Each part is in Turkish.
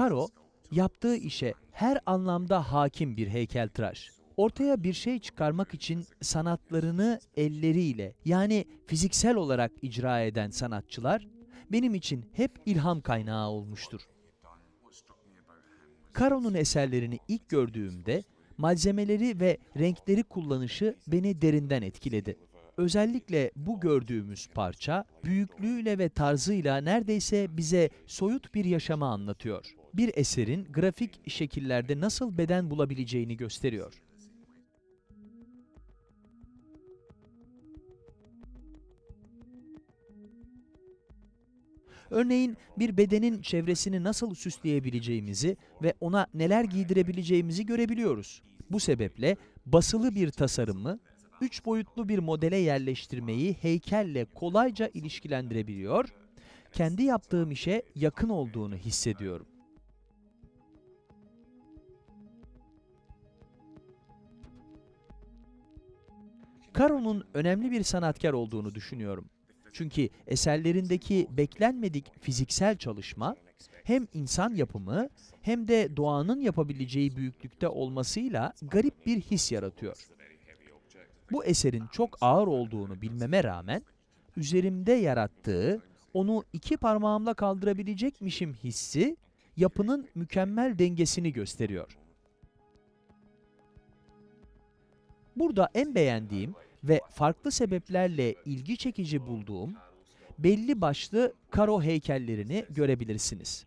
Karo, yaptığı işe her anlamda hakim bir heykeltıraş. Ortaya bir şey çıkarmak için sanatlarını elleriyle yani fiziksel olarak icra eden sanatçılar benim için hep ilham kaynağı olmuştur. Karo'nun eserlerini ilk gördüğümde malzemeleri ve renkleri kullanışı beni derinden etkiledi. Özellikle bu gördüğümüz parça büyüklüğüyle ve tarzıyla neredeyse bize soyut bir yaşamı anlatıyor. Bir eserin grafik şekillerde nasıl beden bulabileceğini gösteriyor. Örneğin bir bedenin çevresini nasıl süsleyebileceğimizi ve ona neler giydirebileceğimizi görebiliyoruz. Bu sebeple basılı bir tasarımı, üç boyutlu bir modele yerleştirmeyi heykelle kolayca ilişkilendirebiliyor, kendi yaptığım işe yakın olduğunu hissediyorum. Caro'nun önemli bir sanatkar olduğunu düşünüyorum. Çünkü eserlerindeki beklenmedik fiziksel çalışma hem insan yapımı hem de doğanın yapabileceği büyüklükte olmasıyla garip bir his yaratıyor. Bu eserin çok ağır olduğunu bilmeme rağmen üzerimde yarattığı onu iki parmağımla kaldırabilecekmişim hissi yapının mükemmel dengesini gösteriyor. Burada en beğendiğim ve farklı sebeplerle ilgi çekici bulduğum belli başlı karo heykellerini görebilirsiniz.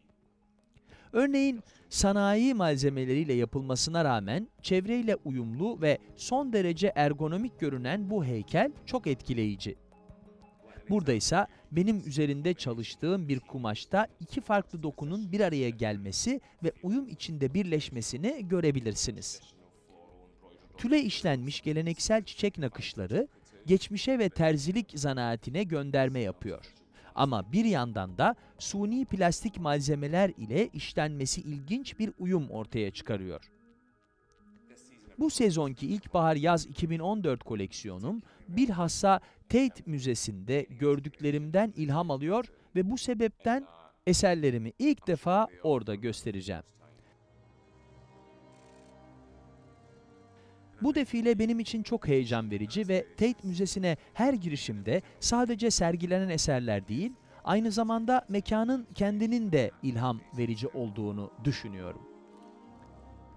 Örneğin sanayi malzemeleriyle yapılmasına rağmen çevreyle uyumlu ve son derece ergonomik görünen bu heykel çok etkileyici. Burada ise benim üzerinde çalıştığım bir kumaşta iki farklı dokunun bir araya gelmesi ve uyum içinde birleşmesini görebilirsiniz. Tüle işlenmiş geleneksel çiçek nakışları, geçmişe ve terzilik zanaatine gönderme yapıyor. Ama bir yandan da suni plastik malzemeler ile işlenmesi ilginç bir uyum ortaya çıkarıyor. Bu sezonki ilkbahar-yaz 2014 koleksiyonum bilhassa Tate Müzesi'nde gördüklerimden ilham alıyor ve bu sebepten eserlerimi ilk defa orada göstereceğim. Bu defile benim için çok heyecan verici ve Tate Müzesi'ne her girişimde sadece sergilenen eserler değil, aynı zamanda mekanın kendinin de ilham verici olduğunu düşünüyorum.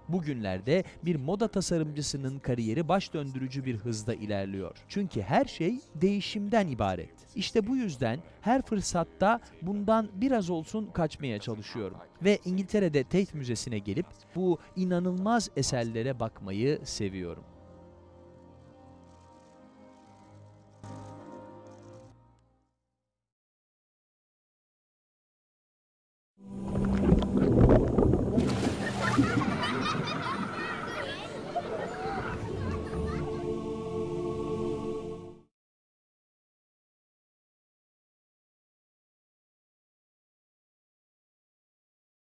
Bugünlerde bir moda tasarımcısının kariyeri baş döndürücü bir hızda ilerliyor. Çünkü her şey değişimden ibaret. İşte bu yüzden her fırsatta bundan biraz olsun kaçmaya çalışıyorum. Ve İngiltere'de Tate Müzesi'ne gelip bu inanılmaz eserlere bakmayı seviyorum.